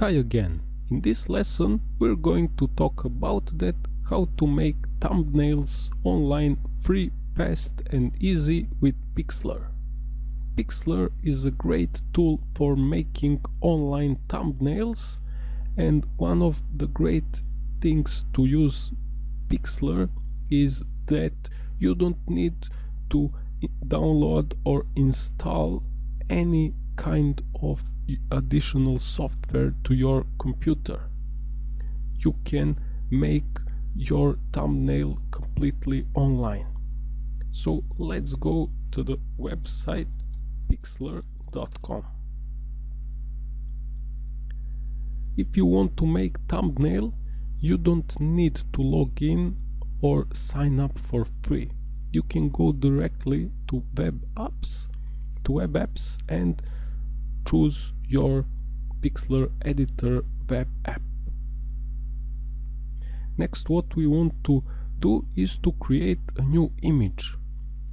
Hi again. In this lesson we're going to talk about that how to make thumbnails online free, fast and easy with Pixlr. Pixlr is a great tool for making online thumbnails and one of the great things to use Pixlr is that you don't need to download or install any kind of additional software to your computer. You can make your thumbnail completely online. So let's go to the website pixlr.com. If you want to make thumbnail, you don't need to log in or sign up for free. You can go directly to web apps, to web apps and choose your Pixlr editor web app. Next what we want to do is to create a new image.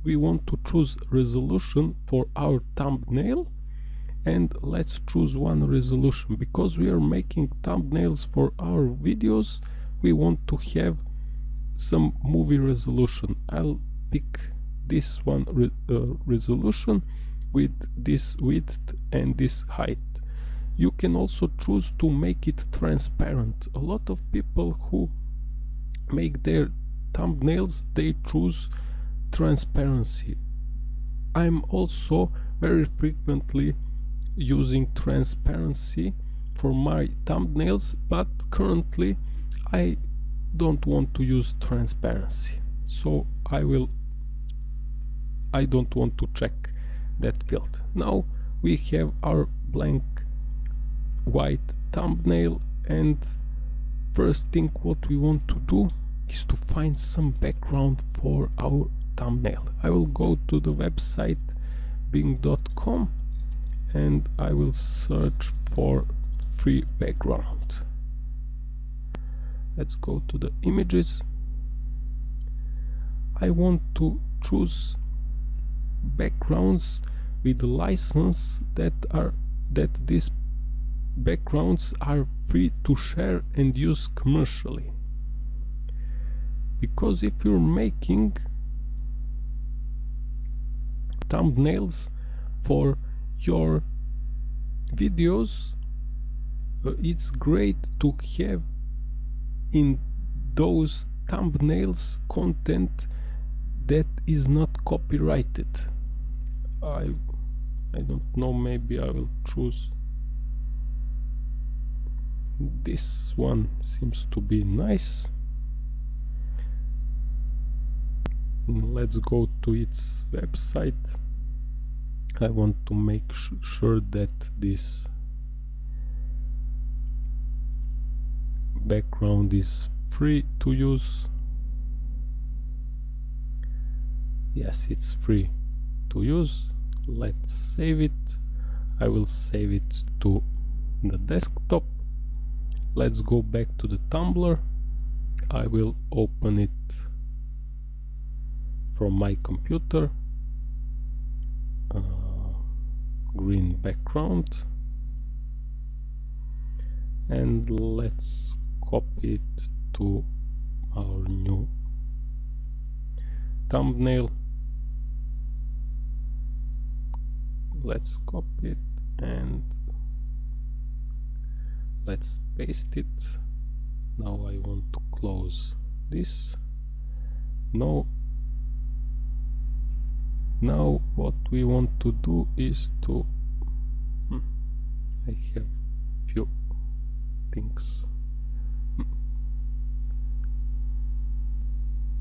We want to choose resolution for our thumbnail and let's choose one resolution because we are making thumbnails for our videos we want to have some movie resolution I'll pick this one re uh, resolution with this width and this height. You can also choose to make it transparent. A lot of people who make their thumbnails, they choose transparency. I'm also very frequently using transparency for my thumbnails, but currently I don't want to use transparency. So I will I don't want to check that field. Now we have our blank white thumbnail and first thing what we want to do is to find some background for our thumbnail. I will go to the website bing.com and I will search for free background. Let's go to the images. I want to choose backgrounds with license that are that these backgrounds are free to share and use commercially. Because if you're making thumbnails for your videos uh, it's great to have in those thumbnails content that is not copyrighted. I I don't know maybe I will choose. This one seems to be nice. Let's go to its website. I want to make sure that this background is free to use. Yes it's free to use let's save it. I will save it to the desktop. Let's go back to the Tumblr. I will open it from my computer. Uh, green background. And let's copy it to our new thumbnail let's copy it and let's paste it. Now I want to close this. No now what we want to do is to hmm, I have few things. Hmm.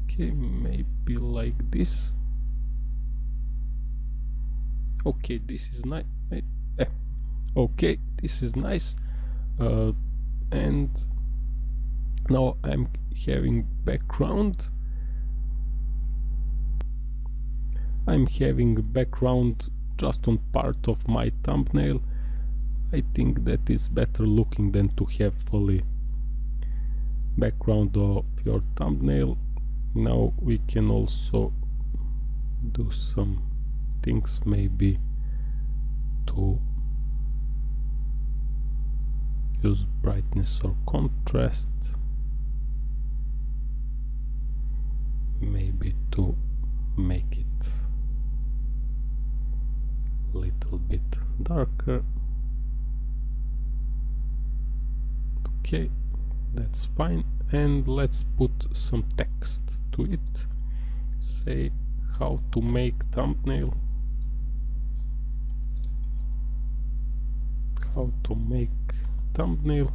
okay maybe like this okay this is nice. Eh. okay this is nice. Uh, and now I'm having background. I'm having background just on part of my thumbnail. I think that is better looking than to have fully background of your thumbnail. Now we can also do some things maybe to use brightness or contrast. Maybe to make it a little bit darker. Okay that's fine. And let's put some text to it. Say how to make thumbnail how to make thumbnail.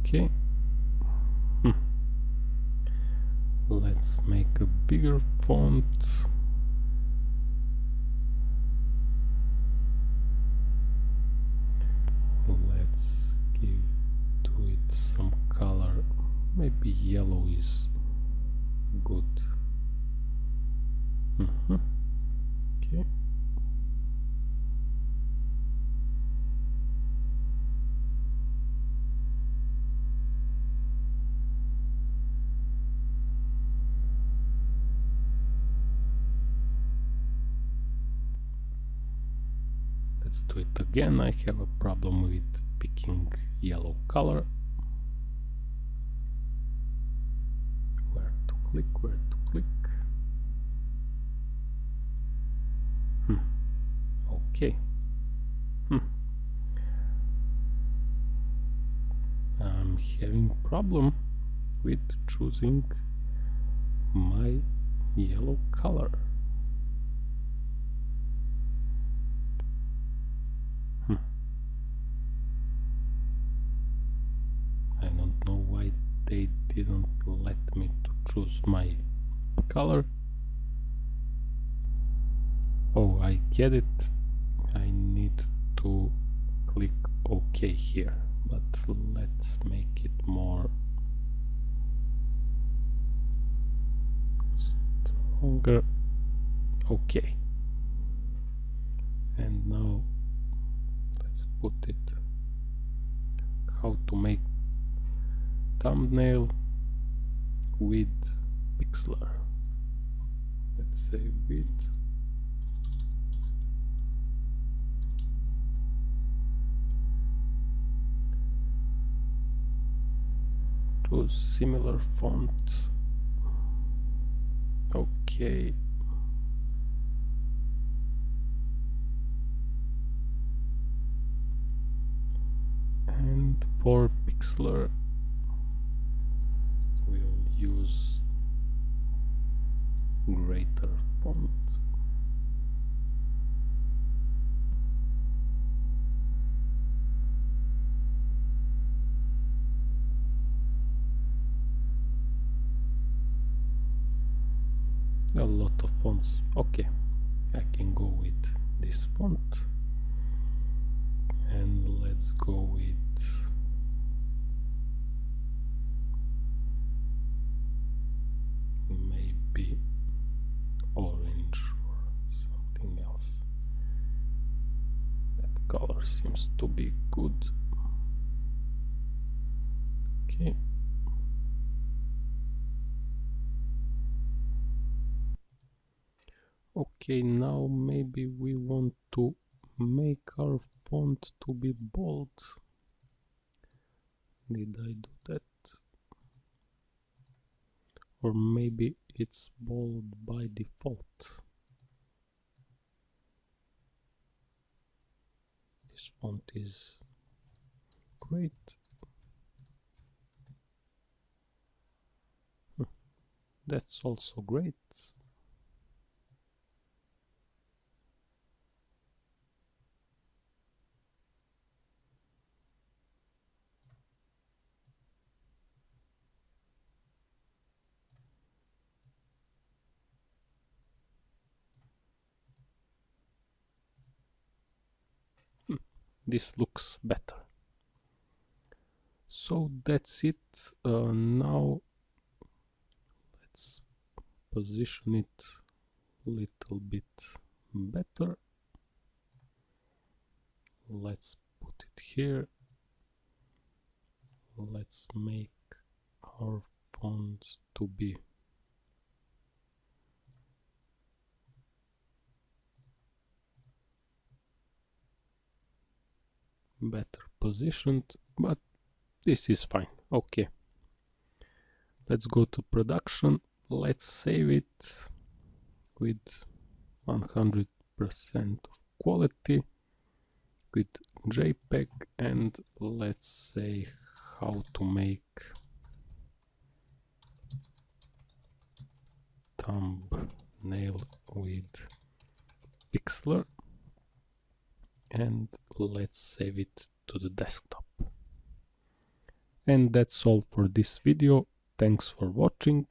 Okay. Hmm. let's make a bigger font okay let's do it again. I have a problem with picking yellow color. Where to click where to click hmm. Okay hmm. I'm having problem with choosing my yellow color Hmm. I don't know why they didn't let me to choose my color oh I get it I need to click OK here but let's make it more stronger. Okay and now let's put it how to make thumbnail with pixlr. Let's say with choose similar fonts okay. And for pixlr we'll use greater font a lot of fonts okay I can go with this font and let's go with be orange or something else. That color seems to be good. Okay. Okay, now maybe we want to make our font to be bold. Did I do that? Or maybe it's bold by default. This font is great. Hmm. That's also great. This looks better. So that's it. Uh, now let's position it a little bit better. Let's put it here. Let's make our font to be better positioned but this is fine. Okay. Let's go to production. Let's save it with 100% of quality with JPEG and let's say how to make thumbnail with Pixlr and let's save it to the desktop. And that's all for this video. Thanks for watching.